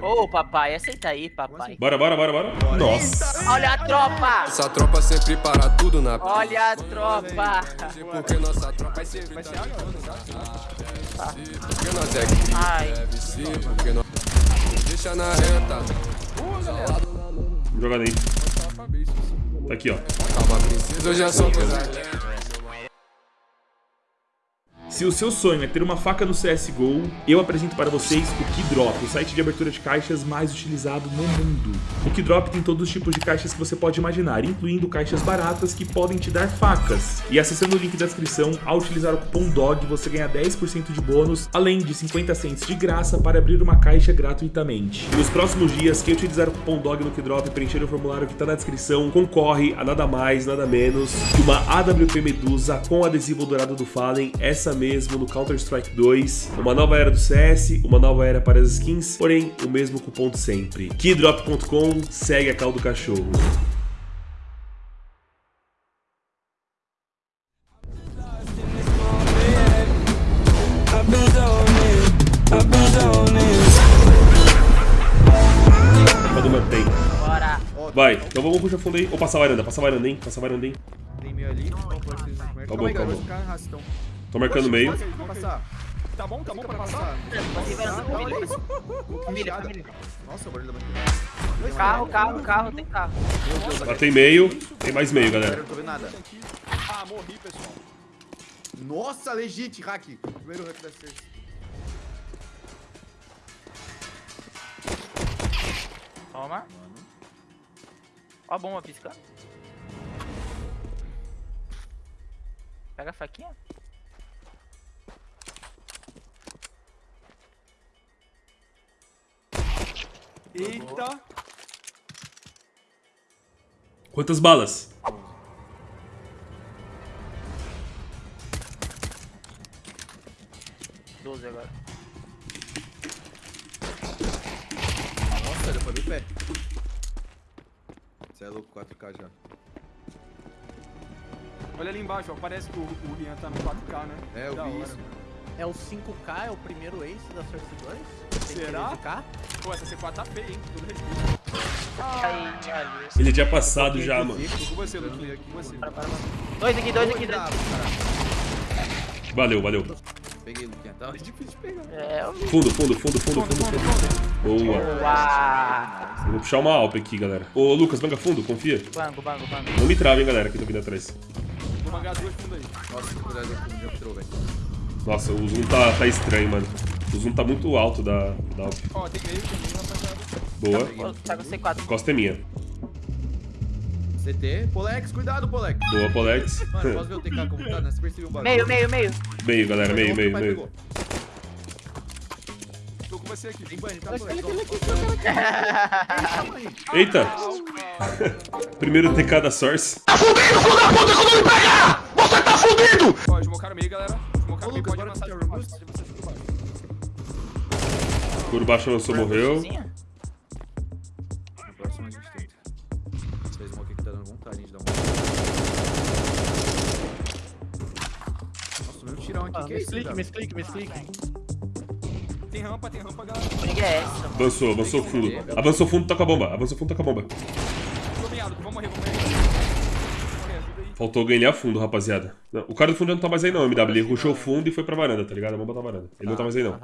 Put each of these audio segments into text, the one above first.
Ô, papai, aceita aí, papai. Bora, bora, bora, bora. Nossa. Olha a tropa! Essa tropa sempre para tudo na Olha a tropa! Porque nossa tropa é sempre Vai ser água? Porque nós é que Ai, Porque nós deixa na reta Jogada aí. Tá aqui, ó. Calma princesa, eu já sou coisa Se o seu sonho é ter uma faca no CSGO, eu apresento para vocês o Keydrop, o site de abertura de caixas mais utilizado no mundo. O Keydrop tem todos os tipos de caixas que você pode imaginar, incluindo caixas baratas que podem te dar facas. E acessando o link da descrição, ao utilizar o cupom DOG, você ganha 10% de bônus, além de 50 cents de graça para abrir uma caixa gratuitamente. E nos próximos dias, quem utilizar o cupom DOG no Keydrop e preencher o formulário que está na descrição, concorre a nada mais, nada menos que uma AWP Medusa com adesivo dourado do Fallen, essa mesmo no Counter-Strike 2, uma nova era do CS, uma nova era para as skins, porém o mesmo cupom de sempre. Keydrop.com, segue a caldo cachorro. Quando mantém. bora. Vai, então vamos puxar fundo aí. Ou passar a varanda, passar a varanda, hein? Passar a varanda, hein? Tem meio ali. Calma Tá bom, Calma aí, tá galera. bom. Vou ficar arrastão. Tô marcando meio. Tá bom, tá bom pra passar? Olha isso. Família, família. Nossa, o barulho da bandeira. Carro, carro, carro, tem carro. Tem meio, tem mais meio, Galera, não tô vendo nada. Ah, morri, pessoal. Nossa, legit, hack. Primeiro hack da Cersei. Toma. Ó a bomba piscando. Pega a faquinha. Eita. Quantas balas? Doze agora. Nossa, pra ver o pé. Você é louco, 4K já. Olha ali embaixo, ó. Parece que o, o Rian tá no 4K, né? É, eu Da vi hora. isso. É o 5K, é o primeiro ace da Source 2? Será? 13K? Pô, essa C4 tá feia, hein? Todo respeito. Ai. Ele tinha passado já, mano. Tô com você, Luquinha. Com você. Para, para, para. Dois aqui, dois aqui, dois. Valeu, valeu. Peguei, Luquinha. Tá difícil de pegar. É, eu. Fundo, fundo, fundo, fundo, fundo, fundo. Boa. Uau. Eu vou puxar uma Alp aqui, galera. Ô, Lucas, manga fundo, confia. Bango, bango, bango. Não me trava, hein, galera, que eu tô vindo atrás. Vou mangar duas fundas aí. Nossa, cuidado velho. Nossa, o zoom tá, tá estranho, mano. O zoom tá muito alto da, da Alp. Ó, tem meio, meio, rapaziada. Boa. Tá com C4. Costa é minha. CT. Polex, cuidado, Polex. Boa, Polex. Mano, posso ver o TK como tá, né? Você percebeu um bagulho. Meio, meio, meio. meio, galera, meio, meio, meio. Tô com você aqui. Tem banho, tá aquele Eita! Primeiro TK da Source. Ó, smocaram meio, galera. Smocaram Ô, meio, Lucas, pode bora avançar. assistir a Pode Rambus. você fica baixo. Baixo lançou, morreu. Sozinha? No próximo a gente tenta. Esse smoke aqui tá dando vontade de dar um. Nossa, um tirão aqui. Ah, que é isso, misclick, misclick, misclick. Tem rampa, tem rampa, galera. Briga é essa, mano. Avançou, avançou fundo. Avançou fundo, toca a bomba. Avançou fundo, toca a bomba. Vamos morrer, vamos morrer. Faltou ganhar fundo, rapaziada. Não, o cara do fundo já não tá mais aí não, MW. Ele rushou o fundo e foi pra varanda, tá ligado? A bomba tá varanda. Ele não tá mais aí não.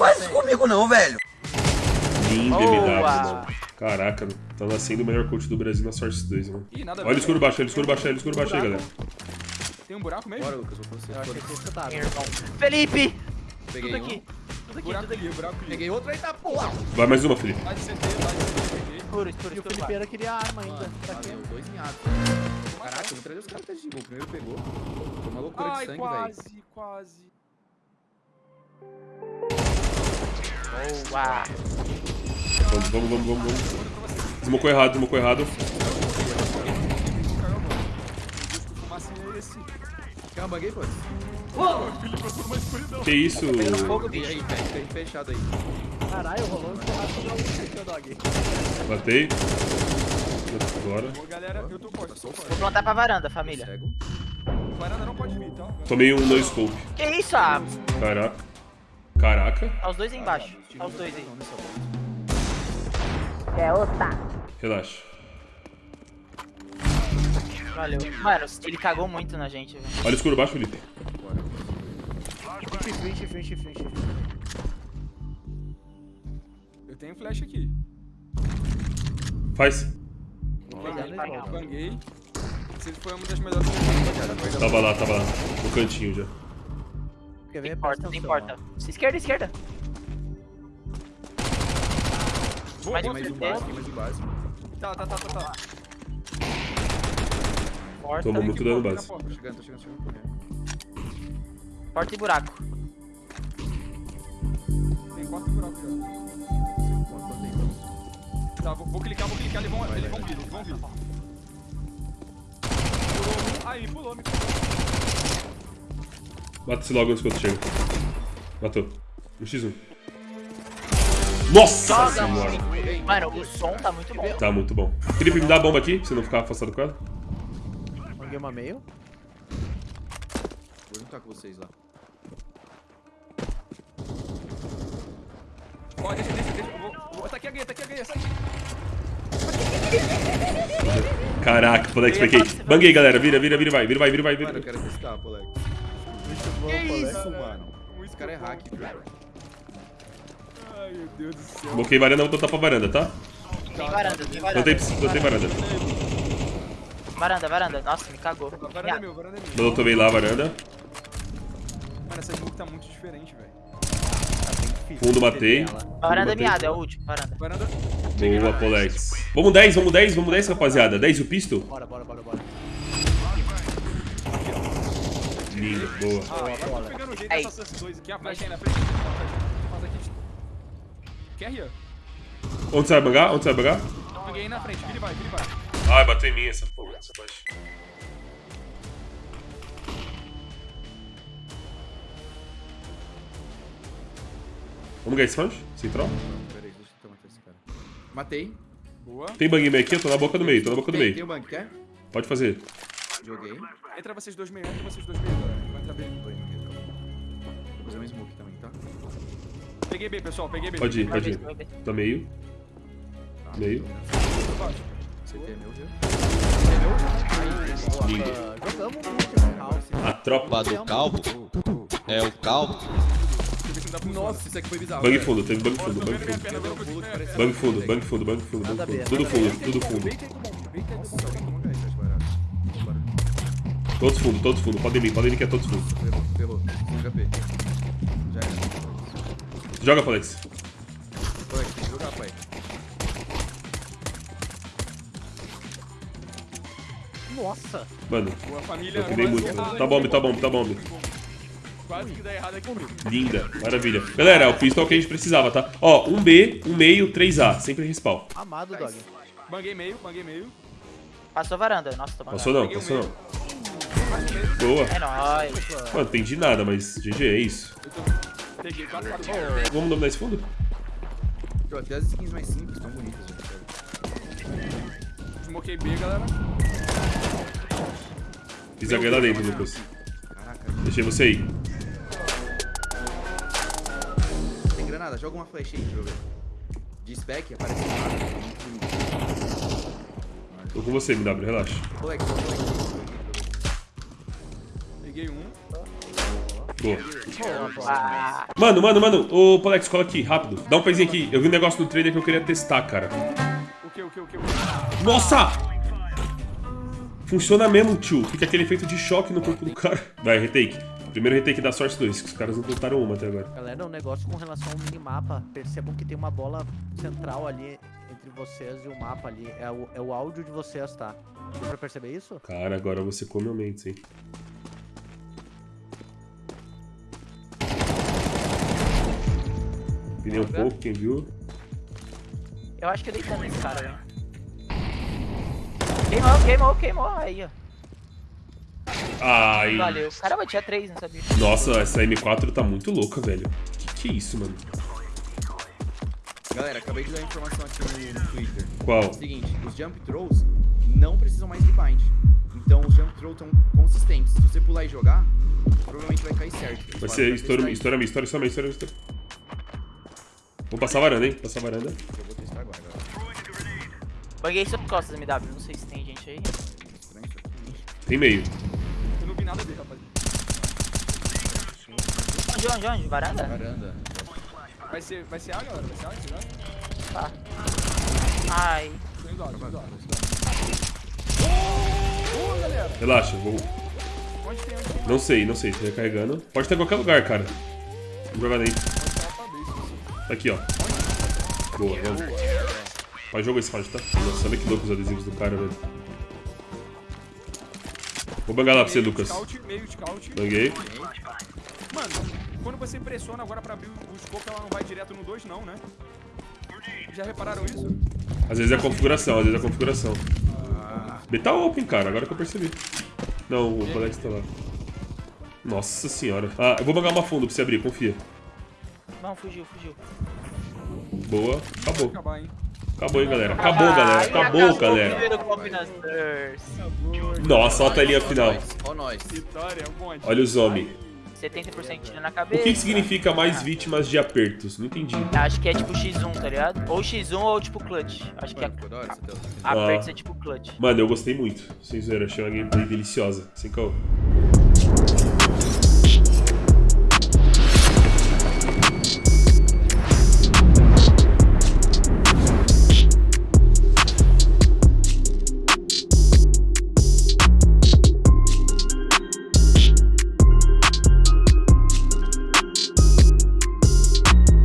Aham. Lindo Boa. MW, mano. Caraca, tá nascendo o melhor coach do Brasil na Source 2, mano. Ih, nada Olha o ver, escuro baixo, olha o escuro baixo, olha o escuro baixo aí, galera. Tem um buraco mesmo? Bora, Lucas, vou com você. Eu achei que. Meu irmão. Felipe! Peguei Tudo um. aqui. Tudo aqui, Buraco tudo aqui. ali, buraco ali. Peguei outro, eita porra! Vai mais uma, Felipe. Lá de CT, lá de CT, peguei. Escuro, escuro, E o escuro. Felipeira queria arma ainda. Pra quê? dois em ato. Caraca, eu vou trazer os caras até de. O primeiro pegou. Foi uma loucura de sangue, velho. quase, quase. Boa. Vamos, vamos, vamos, vamos. vamos. Desmocou errado, desmocou errado. Que isso? Caralho, rolou um churrasco ô dog. Batei. Agora. Ô, galera, eu tô forte, tô Vou plantar pra varanda, família. Varanda não pode vir, tá? Tomei um no scope. Que isso, ah? Caraca. Caraca. Tá os dois aí embaixo. Tá os dois aí. Nessa volta. Relaxa. Valeu. Mano, ele cagou muito na gente, velho. Olha o escuro baixo, Felipe. Frente, frente, frente, frente. Eu tenho flash aqui. Faz. Ele. Banguei. Esse foi uma das melhores. Tava lá, tava lá. No cantinho já. Quer ver? Tem porta, tem porta. Esquerda, esquerda. Boa, Mais um base. Aqui mais o básico. Tá, tá, tá, tá, tá. Porta. Tomou muito dano Porta, base. porta. Tô chegando, tô chegando, tô chegando. correndo. Porta e buraco. Tem quatro buracos já. Tem, então? Tá, vou, vou clicar, vou clicar, eles vão, eles vão vir, eles vão vir. Pulou um. Ele pulou, me pulou. Mata esse logo antes que eu chego. Matou. No X1. Nossa Joga senhora. Mano, o som tá muito bom. Tá muito bom. Felipe, me dá a bomba aqui, pra você não ficar afastado com ela. Manguei uma meio. Vou juntar com vocês lá. Ó, deixa, deixa, deixa. eu Vou, vou, tá aqui a guia, tá aqui a guia, sai. Caraca, Polex peguei. Banguei, galera. Vira, vira, vira, vai. Vira, vai, vira, vai, Mano, eu vira. quero testar, Polex. Que Isso, mano. Esse cara é hack, velho. Ai, meu Deus do céu. Bloqueei varanda, vou botar pra varanda, tá? Tem varanda, tem varanda. Botei, botei varanda. Varanda, varanda. Nossa, me cagou. A varanda é meu, varanda é meu. Eu tomei lá a varanda. Mano, essa smoke tá muito diferente, velho. Fundo matei. Varanda é miada, é o último. Varanda. Varanda. Boa, Polex. Vamos 10, vamos 10, vamos 10, rapaziada. 10 e o pistol? Bora, bora, bora, bora. Lindo, boa. Ah, agora tô pegando o jeito Aí. dessa CS2 aqui. A flash aí na frente. Faz aqui. Quer rir? Onde você vai bangar? Onde você vai bangar? Peguei aí na frente. Vira e vai, vira e vai. Ai, bateu em mim essa porra, essa flash. Vamos ganhar esse round? Central? Pera aí, deixa eu matar esse cara. Matei. Boa. Tem bang meio aqui? Eu tô na boca do meio, tô na boca do Tem, tem meio. o banco, quer? Pode fazer. Joguei. Entra vocês dois meio, entra vocês dois meio, galera. Vai entrar B. Tô indo aqui, calma. Vou fazer um smoke também, tá? Peguei B, pessoal, peguei B. Pode ir, pode ir. Tá meio. Tá, Meio. tô. CT é meu, viu? Lindo. Ah, jogamos muito no house. A tropa. Do calvo? É o calvo? Nossa, isso aqui foi bizarro. Bang velho. fundo, teve bang fundo, Tô bang fundo. Bang fundo, bang fundo, bang fundo, bang fundo. Tudo fundo, tudo fundo. Todos fundo, todos fundo. Podem vir, podem vir que é todos fundo. Ferrou, ferrou. 5 HP. Já era. Joga, Alex. Polex, tem que jogar, pai. Nossa. Mano, Boa família. eu quase- muito. Tá bom, tá bom, tá bom. Quase que dá errado aqui comigo. Linda, maravilha. Galera, é o pistol que a gente precisava, tá? Ó, um B, um meio, 3A. Sempre respawn. Amado, Dog. Banguei meio, banguei meio. Passou varanda. Nossa, tô Passou não, passou meio. não. Boa. É nóis. Mano, não entendi nada, mas GG, é isso. Peguei 4, 4, Vamos dominar esse fundo? Pô, até as skins mais simples estão bonitas, velho. Smokei B, galera. Fiz H lá dentro, Lucas. Caraca, Deixei você aí. tem granada. Joga uma flash aí ver. De spec, aparece nada. Tô com você, MW, relaxa. Polex, Polex. Peguei um. Boa. Mano, mano, mano. Ô, Polex, cola aqui, rápido. Dá um pezinho aqui. Eu vi um negócio no trailer que eu queria testar, cara. O que, o que, o que? Nossa! Funciona mesmo, tio. Fica aquele efeito de choque no corpo do cara. Vai, retake. Primeiro retake da sorte 2, que os caras não tentaram uma até agora. Galera, um negócio com relação ao minimapa. Percebam que tem uma bola central ali entre vocês e o mapa ali. É o, é o áudio de vocês, tá? Deu pra perceber isso? Cara, agora você come o Mendes, hein? Pirei um pouco, quem viu? eu acho que eu dei dano nesse cara, velho. Queimou, queimou, queimou. Aí, ó. Ai. Valeu. Caramba, tinha três, não sabia. Nossa, essa M4 tá muito louca, velho. Que que é isso, mano? Galera, acabei de dar informação aqui no, Twitter. Qual? Seguinte, os jump throws não precisam mais de bind. Então os jump throws estão consistentes. Se você pular e jogar, provavelmente vai cair certo. Vai ser estoura, estoura, estoura, estoura, estoura. Vou passar a varanda, hein? Passar a varanda. Eu vou testar agora. Banguei suas costas, MW. Não sei se tem gente aí. Tem meio. Eu não vi nada dele, rapaz. Onde, onde, onde? Varanda? Varanda. Vai ser, vai ser A, galera? Vai ser A, será? Tá. Ai. Tô indo A, tô indo A, tô indo A. Ô, galera! Relaxa, vou. Onde tem, onde tem? Não sei, não sei. Tô recarregando. Pode estar em qualquer lugar, cara. Vou jogar dentro. Aqui, ó. Boa, vamos. Faz jogo esse faz, tá? Nossa, olha que louco os adesivos do cara, velho. Vou bangar lá pra você, Lucas. Banguei. Mano, quando você pressiona agora pra abrir o scope, ela não vai direto no 2, não, né? Já repararam isso? Às vezes é a configuração, às vezes é a configuração. B tá open, cara, agora que eu percebi. Não, o Codex tá lá. Nossa senhora. Ah, eu vou bangar uma fundo pra você abrir, confia. Não, fugiu, fugiu. Boa, acabou. Acabar? Acabou, hein, galera. Acabou, galera. Acabou, o galera. Nossa, olha a telinha final. é um. Olha os homens. 70% tira na O cabeça. que, que significa mais vítimas de apertos? Não entendi. Acho que é tipo X1, tá ligado? Ou X1 ou tipo clutch. Acho que é apertos Ah. é tipo clutch. Mano, eu gostei muito. Sem zoeira, achei uma gameplay deliciosa. Sem caô.